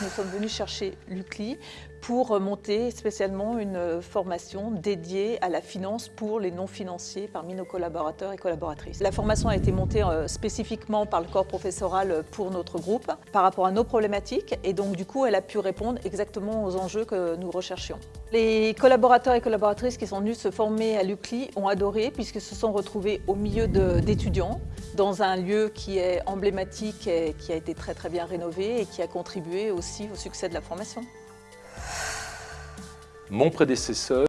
Nous sommes venus chercher l'UCLI pour monter spécialement une formation dédiée à la finance pour les non-financiers parmi nos collaborateurs et collaboratrices. La formation a été montée euh, spécifiquement par le corps professoral pour notre groupe par rapport à nos problématiques et donc du coup elle a pu répondre exactement aux enjeux que nous recherchions. Les collaborateurs et collaboratrices qui sont venus se former à l'UCLI ont adoré puisqu'ils se sont retrouvés au milieu d'étudiants dans un lieu qui est emblématique qui a été très très bien rénové et qui a contribué aussi au succès de la formation. Mon prédécesseur